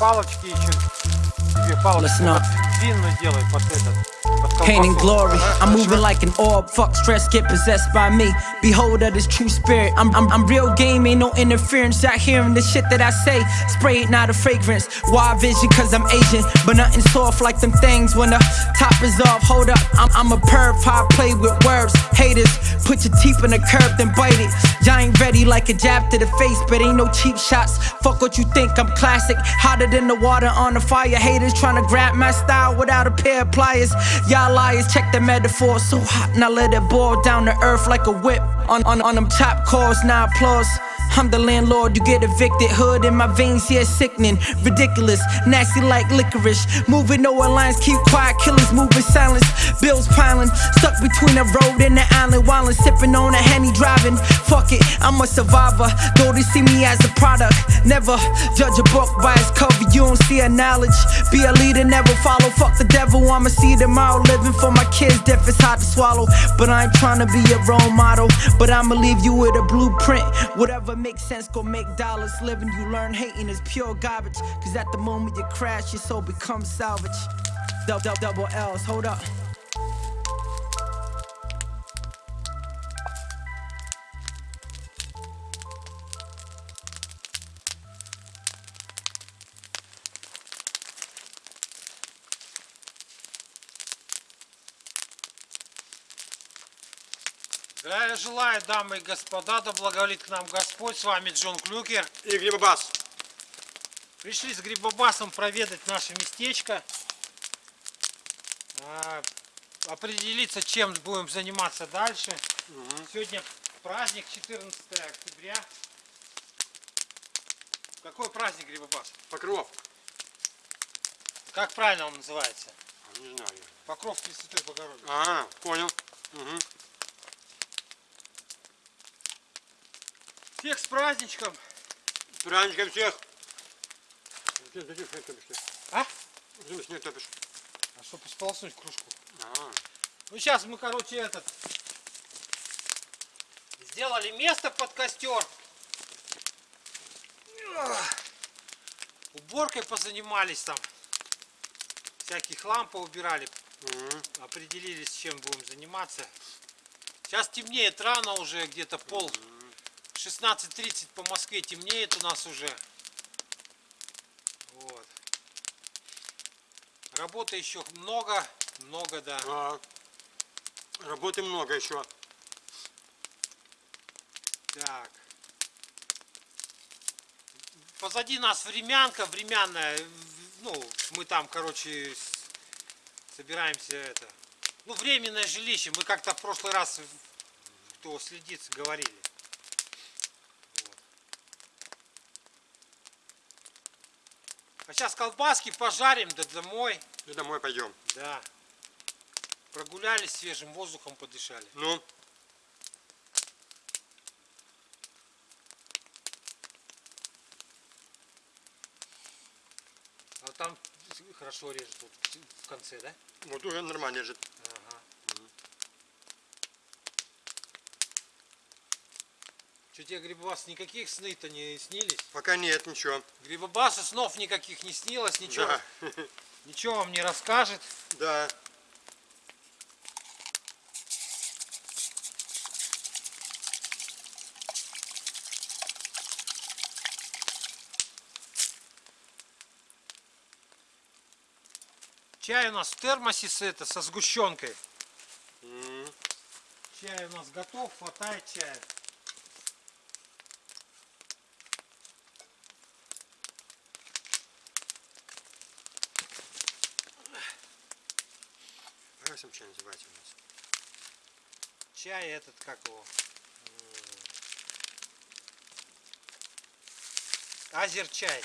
Палочки еще тебе палочки up. под длинную делай под этот. Pain and glory, I'm moving like an orb. Fuck stress, get possessed by me. Behold of this true spirit. I'm, I'm, I'm real game, ain't no interference. Out hearing the shit that I say. Spray it, not a fragrance. Wide vision, cause I'm Asian. But nothing soft like them things when the top is off. Hold up, I'm, I'm a perv, I play with words. Haters, put your teeth in the curb, then bite it. Y'all ain't ready like a jab to the face, but ain't no cheap shots. Fuck what you think, I'm classic. Hotter than the water on the fire. Haters trying to grab my style without a pair of pliers. Y'all liars, check the metaphor. So hot, now let it boil down to earth like a whip. On, on, on them top calls, now applause. I'm the landlord, you get evicted. Hood in my veins, yeah, sickening. Ridiculous, nasty like licorice. Moving no lines, keep quiet. Killers moving silence. Bills piling, stuck between the road and the island. While I'm sipping on a henny driving. Fuck it, I'm a survivor. Though they see me as a product. Never judge a book by its cover, you don't see a knowledge. Be a leader, never follow. Fuck the devil, I'ma see tomorrow. Living for my kids, death is hard to swallow. But I ain't trying to be a role model. But I'ma leave you with a blueprint. Whatever makes sense, go make dollars. Living, you learn hating is pure garbage. Cause at the moment you crash, your soul becomes salvage. Double, double, double L's, hold up. Здравия желаю, дамы и господа, да благоволит к нам Господь. С вами Джон Клюкер. И грибобас. Пришли с Грибобасом проведать наше местечко. А, Определиться, чем будем заниматься дальше. Сегодня праздник 14 октября. Какой праздник Грибобас? Покров. Как правильно он называется? Не знаю. Покров Пресвятой Богородицы. А, понял. Мгм. Всех с праздничком! С праздником всех. Ты зачем снег топишь ты? А? Зачем снег топишь? А чтобы сполоснуть кружку. А, Ну сейчас мы, короче, этот сделали место под костер. Уборкой позанимались там. Всякий хлам поубирали. мгм. Определились, чем будем заниматься. Сейчас темнеет рано уже, где-то пол 16.30 по Москве темнеет у нас уже. Вот. Работы еще много, много, да. А, Работы много еще. Так. Позади нас времянка, временная. Ну, мы там, короче, собираемся это. Ну, временное жилище. Мы как-то в прошлый раз, кто следит, говорили. А сейчас колбаски пожарим, да домой. И домой пойдем. Да. Прогулялись, свежим воздухом подышали. Ну, А там хорошо режет вот в конце, да? вот уже нормально лежит. Ага. Что тебе, Грибобас, никаких сны-то не снились? Пока нет ничего. Грибобасу снов никаких не снилось, ничего, Да. ничего вам не расскажет. Да. Чай у нас в термосе с, это, со сгущенкой. М, Чай у нас готов, хватает чая. Там чай называется у нас? Чай этот, как его? М. Азер чай.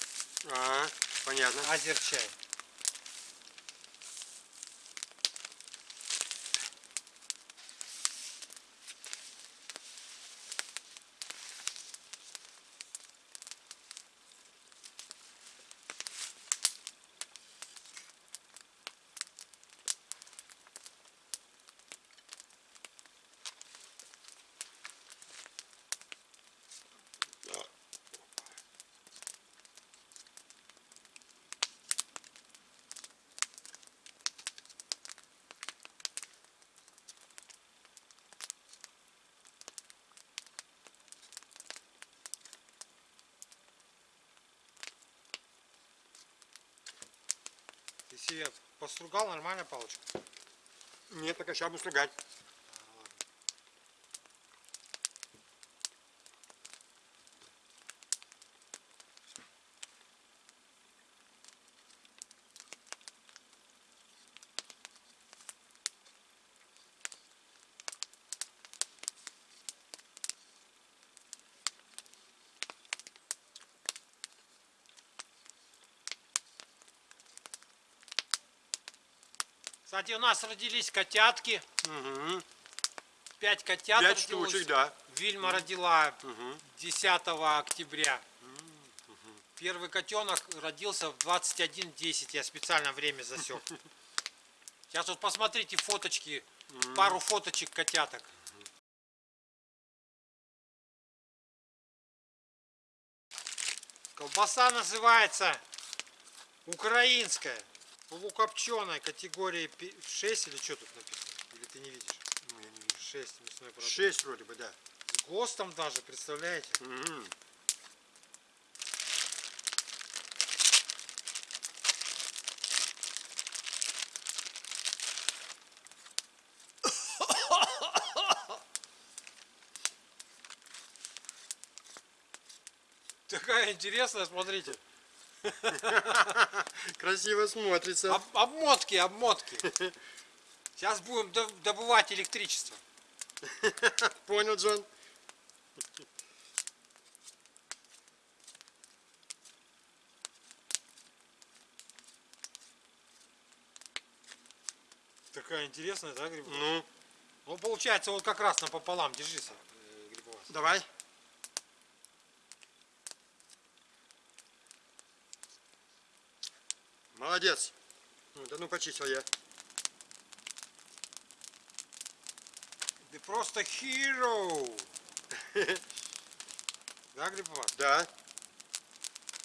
А, понятно. Азер тебе постругал нормально палочку? Нет, пока сейчас буду стругать. Кстати, у нас родились котятки. Угу. Пять котят Пять родилось. штучек, да. Вильма родила Угу. 10 октября. Первый котенок родился в 21.10. Я специально время засек. Сейчас вот посмотрите фоточки, пару фоточек котяток. Колбаса называется украинская, полукопченая категории 6 или что тут написано? Или ты не видишь? Ну, я не вижу. 6 мясной продукт. Шесть вроде бы, да. С ГОСТом даже, представляете? Угу. Такая интересная, смотрите. Красиво смотрится. Об- обмотки, обмотки. Сейчас будем до- добывать электричество. Понял, Джон? Такая интересная, да, грибы? Ну, Ну, получается, вот как раз напополам. Держись, э, грибовас. давай. Молодец. Да ну почистил я. Ты просто hero. Да, грибовас? Да.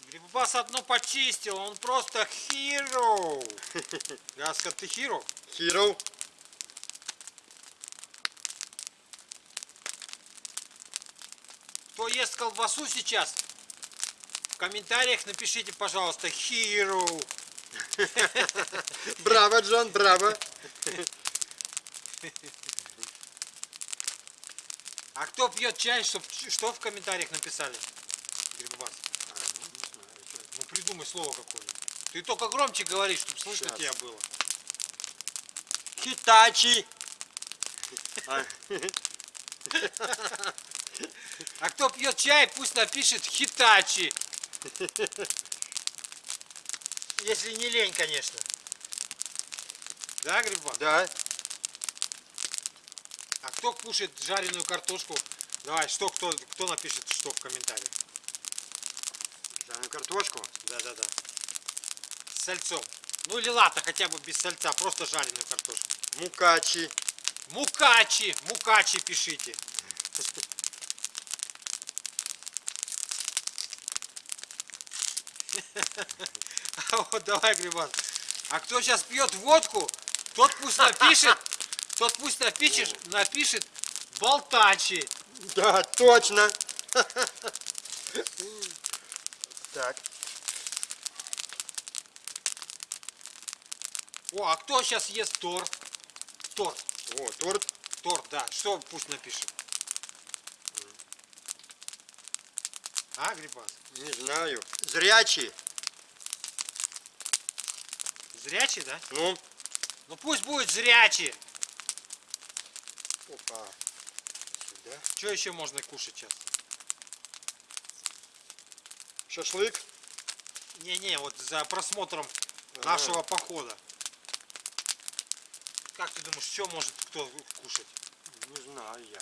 Грибовас одно почистил, он просто hero. Сказал, ты hero? Hero. Кто ест колбасу сейчас, в комментариях напишите, пожалуйста, hero. Браво, Джон, браво. А кто пьет чай, чтоб, что в комментариях написали? Грибовас. Ну придумай слово какое-нибудь. Ты только громче говори, чтобы слышно Щас. тебя было. Хитачи. А, А кто пьет чай, пусть напишет хитачи. Если не лень, конечно. Да, Грибовас? Да. А кто кушает жареную картошку? Давай, что кто, кто напишет что в комментариях? Жареную картошку. Да, да, да. С сальцом. Ну или ладно, хотя бы без сальца, просто жареную картошку. Мукачи. Мукачи, мукачи пишите. Вот давай, Грибан. А кто сейчас пьет водку, тот пусть напишет, тот пусть напишет, напишет болтачи. Да, точно. Так. О, а кто сейчас ест торт? Торт, О, торт. торт, да. Что пусть напишет? А, Грибас? Не знаю. Зрячий. Зрячий, да? Ну. Ну пусть будет зрячий. Опа. Сюда. Что еще можно кушать сейчас? Шашлык. Не-не, вот за просмотром Ага. нашего похода. Как ты думаешь, что может кто кушать? Не знаю я.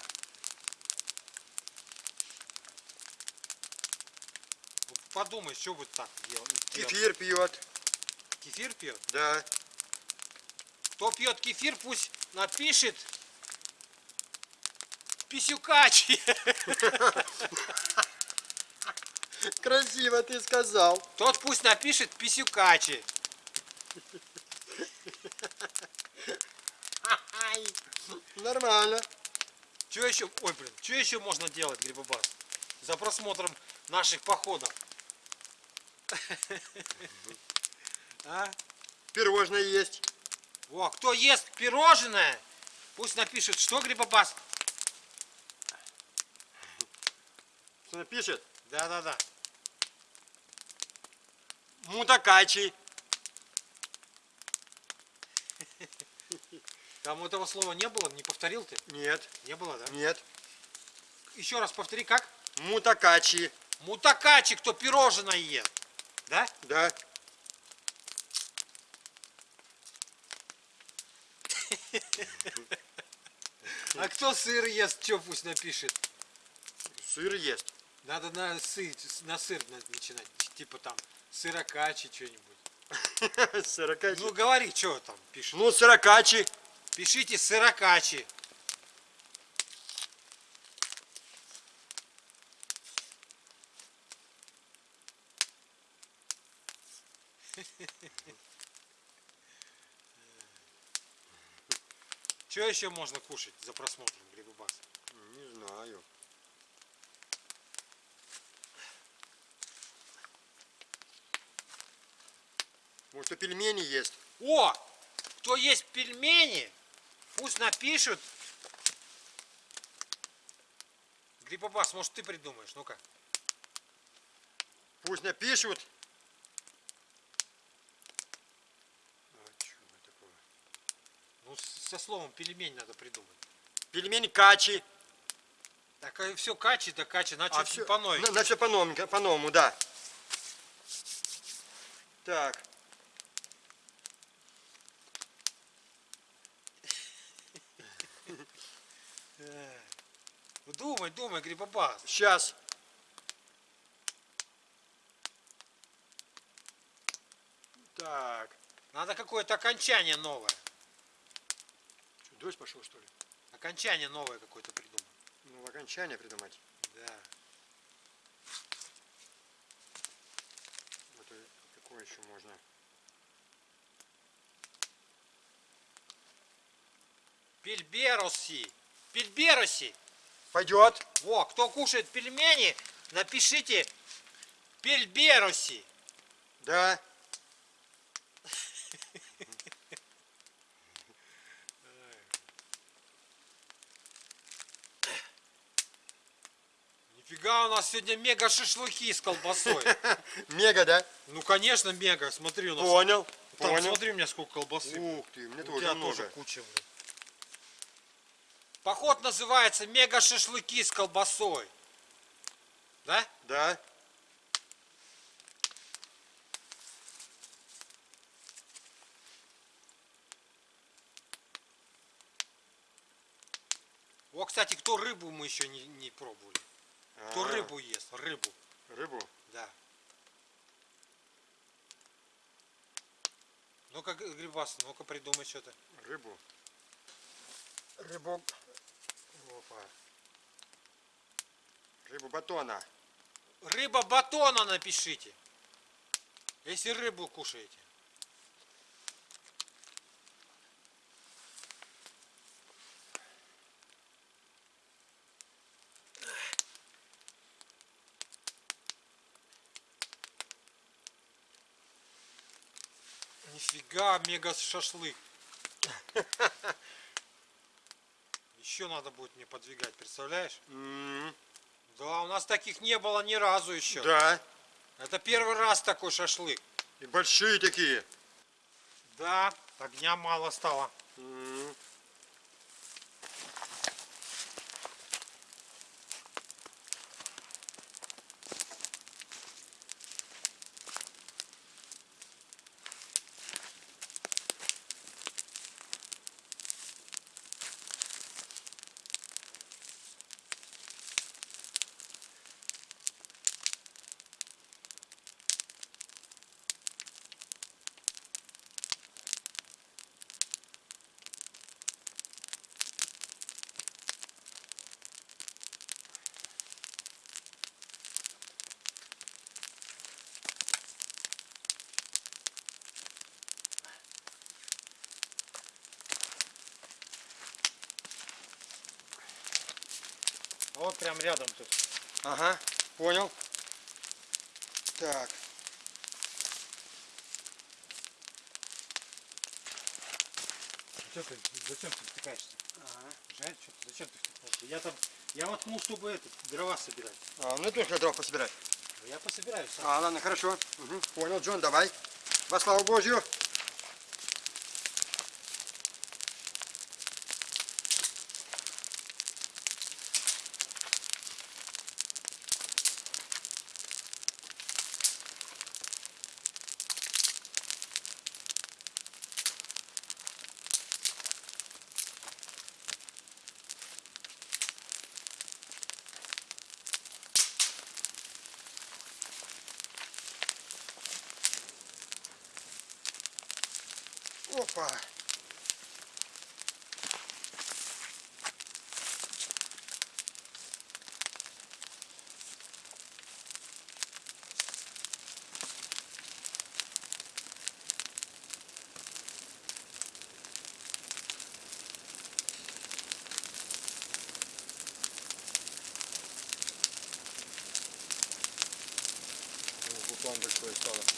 Подумай, что будет так делать. Кефир пьет. Кефир пьет? Да. Кто пьет кефир, пусть напишет писюкачи. Красиво ты сказал. Тот пусть напишет писюкачи. Нормально. Что еще, ой, блин, что еще можно делать, Грибобас? За просмотром наших походов. А? Пирожное есть. Во, кто ест пирожное, пусть напишет, что Грибобас. Что напишет? Да-да-да. Мутакачи. Там этого слова не было, не повторил ты? Нет, Не было, да? нет. Еще раз повтори, как? Мутакачи. Мутакачи, кто пирожное ест. Да? Да. А кто сыр ест, что пусть напишет. Сыр есть. Надо на сыр, на сыр на- начинать. Типа там сырокачи что-нибудь. Сырокачи. Ну говори, что там пишет. Ну, сырокачи. Пишите сырокачи. Что еще можно кушать за просмотром Грибобас? Не знаю. Может, и пельмени есть? О! Кто есть пельмени, пусть напишут. Грибобас, может ты придумаешь, ну-ка. Пусть напишут. А, чё такое? Ну, с- со словом пельмень надо придумать. Пельмени качи. Так все качи, да качи, на А всё- по новой. На, все по-новому, по-новому, да. Так. Думай, думай, Грибобас. Сейчас. Так. Надо какое-то окончание новое. Дождь пошел, что ли? Окончание новое какое-то придумай. Ну, окончание придумать. Да. Вот какое еще можно? Пельбероси. Пельбероси. Пойдет. Во, кто кушает пельмени, напишите пельбероси. Да. Нифига у нас сегодня мега шашлыки с колбасой. Мега, да? Ну, конечно, мега. Смотри, у нас. Понял. Там, Понял. смотри, у меня сколько колбасы. Ух ты, мне тоже много. тоже куча. блин. Поход называется мега шашлыки с колбасой. Да? Да. О, кстати, кто рыбу мы еще не, не пробовали. Кто А, рыбу ест? Рыбу. Рыбу. Да. Ну-ка, Грибас, ну-ка придумай что-то. Рыбу. Рыбу. Опа. Рыбу батона. Рыба батона напишите. Если рыбу кушаете. Нифига, мега шашлык. Еще надо будет мне подвигать, представляешь? Да, у нас таких не было ни разу еще. Да. Это первый раз такой шашлык. И большие такие. Да, огня мало стало. Вот прям рядом тут. Ага, понял. Так. Что ты, зачем ты втыкаешься? Жаль, что ты, зачем ты втыкаешься? Я там, я воткнул, чтобы это, дрова собирать. А, ну тоже дров пособирать. Я пособираю сам. А, ладно, хорошо. Мгм, Понял, Джон, давай. Во славу Божью. Опа. О, Буквально большое стало.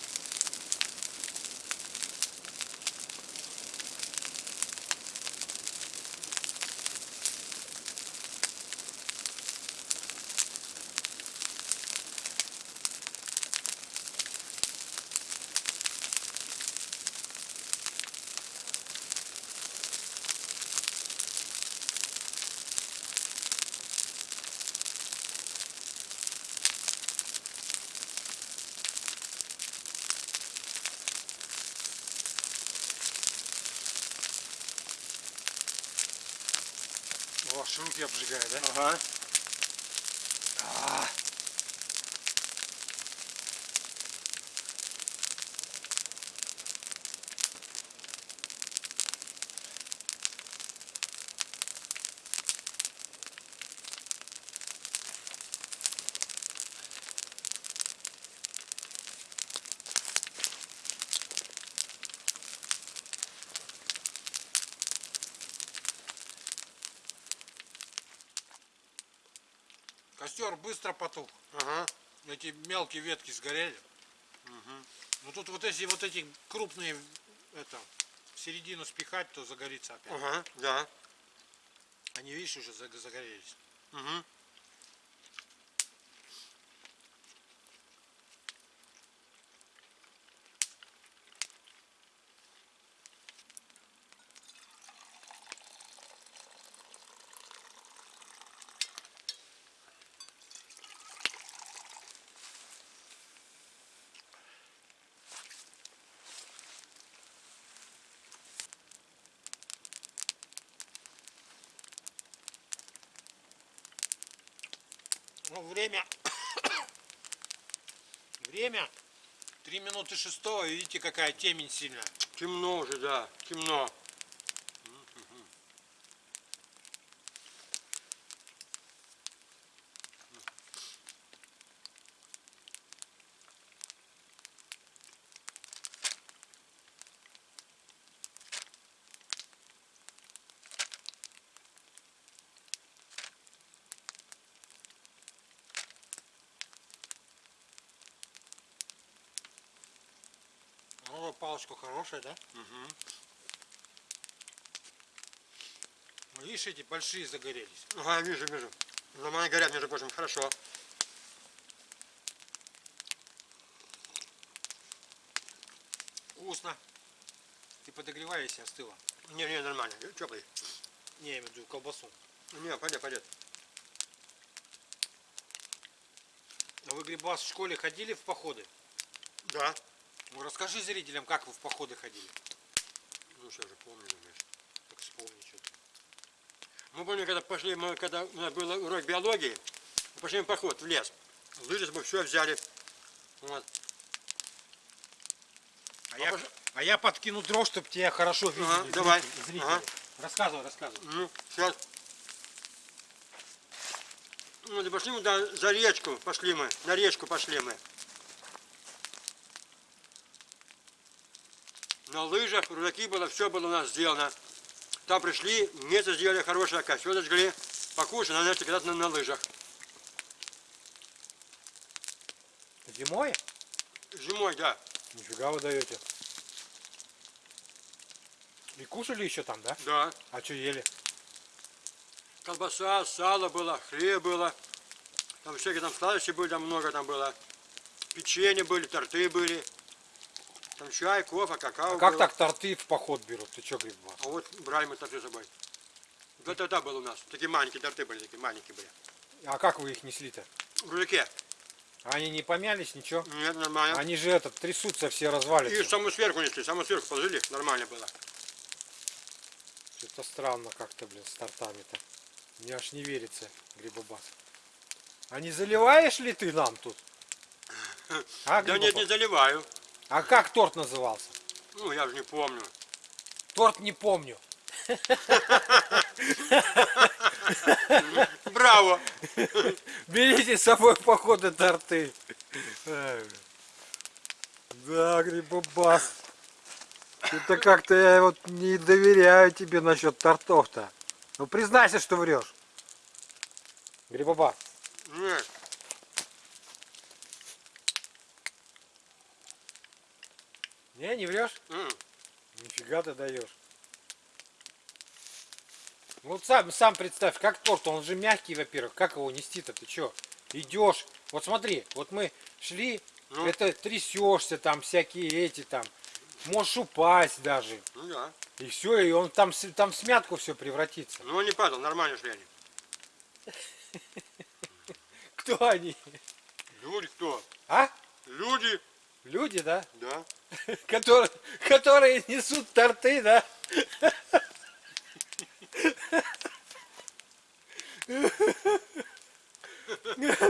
О, руки обжигает, да? Ага. Костер быстро потух. Ага. Эти мелкие ветки сгорели. Ну тут вот если вот эти крупные это в середину спихать, то загорится опять. Ага, да. Они, видишь, уже заг- загорелись. Угу. Ну, время... время 3 минуты шестого. Видите, какая темень сильная. Темно уже, да, темно. Ну, палочка хорошая, да? Угу. Видишь, эти большие загорелись. Ага, вижу, вижу. Нормально горят, между прочим, хорошо. Вкусно. Ты подогревай, если остыло. Не, не, нормально, теплый. Не, я имею в виду колбасу. Не, пойдет, пойдет. А вы, Грибас, в школе ходили в походы? Да. Ну, расскажи зрителям, как вы в походы ходили. Ну, что же, помню, думаешь. Так вспомни что-то. Мы помню, когда пошли, мы, когда у нас был урок биологии, мы пошли в поход в лес. Лыжи мы все взяли. Вот. А, я, а я подкину дров, чтобы тебя хорошо видели. Ага, зрители- давай. зрители. Ага. Рассказывай, рассказывай. Ну, сейчас. Ну, пошли мы да, за речку, пошли мы, на речку пошли мы. На лыжах, рюкзаки было, все было у нас сделано. Там пришли, место сделали хорошее, костер зажгли, покушали, на начали кататься на, на лыжах. Зимой? Зимой, да. Нифига вы даете. И кушали еще там, да? Да. А что ели? Колбаса, сало было, хлеб было. Там всякие там сладости были, там много там было. Печенье были, торты были. Там чай, кофе, какао А как было. так торты в поход берут? Ты что, Грибова? А вот брали мы торты с собой. Вот тогда был у нас. Такие маленькие торты были, такие маленькие были. А как вы их несли-то? В рюкзаке. Они не помялись, ничего? Нет, нормально. Они же этот трясутся, все И развалятся. саму сверху несли, саму сверху положили, нормально было. Что-то странно как-то, блин, с тортами-то. Мне аж не верится, Грибобас. А не заливаешь ли ты нам тут? А, Да нет, не заливаю. А как торт назывался? Ну, я же не помню. Торт не помню. Браво! Берите с собой походы торты. Да, Грибобас. Это как-то я вот не доверяю тебе насчет тортов-то. Ну признайся, что врешь. Грибобас. Нет. Не, не врешь? М. Нифига ты даешь. Ну, Вот сам, сам представь, как торт, он же мягкий, во-первых, как его нести-то, ты чё? Идешь, вот смотри, вот мы шли, Ну. это трясешься, там всякие эти там, можешь упасть даже, Ну да. и все, и он там, там в смятку все превратится. Ну он не падал, нормально шли они. Кто они? Люди кто? А? Люди. Люди, да? Да. Которые, которые несут торты, да?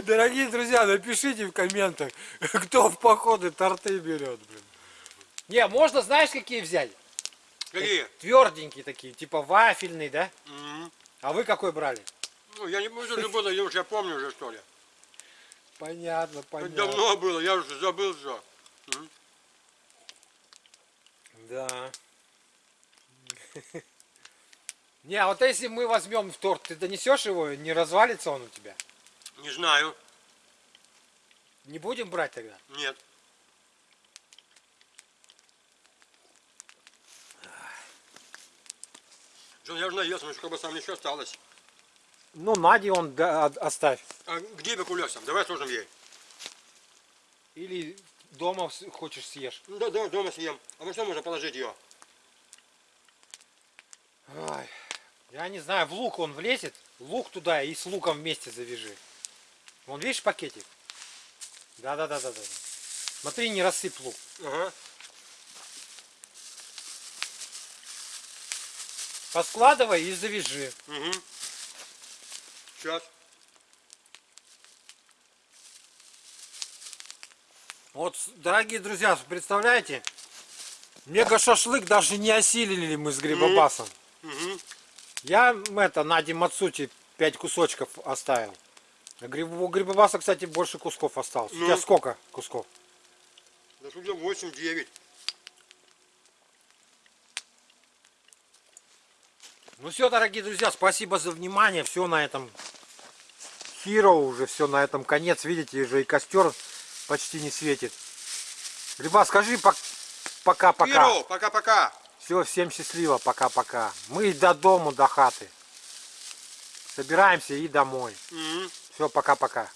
Дорогие друзья, напишите в комментах, кто в походы торты берет, блин. Не, можно, знаешь, какие взять? Какие? Тверденькие такие, типа вафельный, да? М. А вы какой брали? Ну, я не помню, было, я уж я помню уже, что ли. Понятно, Это понятно. давно было, я уже забыл все. Да. Не, а вот если мы возьмем в торт, ты донесешь его, не развалится он у тебя? Не знаю. Не будем брать тогда? Нет. Джон, я уже наелся, но как бы сам еще осталось. Ну, Наде он да, от- оставь. А где бы улегся? Давай сложим ей. Или дома хочешь съешь. Да, да, дома съем. А во что можно положить ее? Ай, я не знаю, в лук он влезет. Лук туда и с луком вместе завяжи. Вон, видишь пакетик? Да-да-да-да-да. Смотри, не рассыпь лук. Ага. Поскладывай и завяжи. Угу. Сейчас. Вот, дорогие друзья, представляете? Мега-шашлык даже не осилили мы с Грибобасом. Я это, Наде Мацути 5 кусочков оставил. А гриб- У Грибобаса, кстати, больше кусков осталось. У Ну. тебя сколько кусков? Да судя 8-9. Ну все, дорогие друзья, спасибо за внимание. Все на этом Hero уже, все на этом конец. Видите, уже и костер почти не светит. Гриба, скажи пок- пока-пока. Пока-пока. Все, всем счастливо, пока-пока. Мы до дому, до хаты. Собираемся и домой. Угу. Все, пока-пока.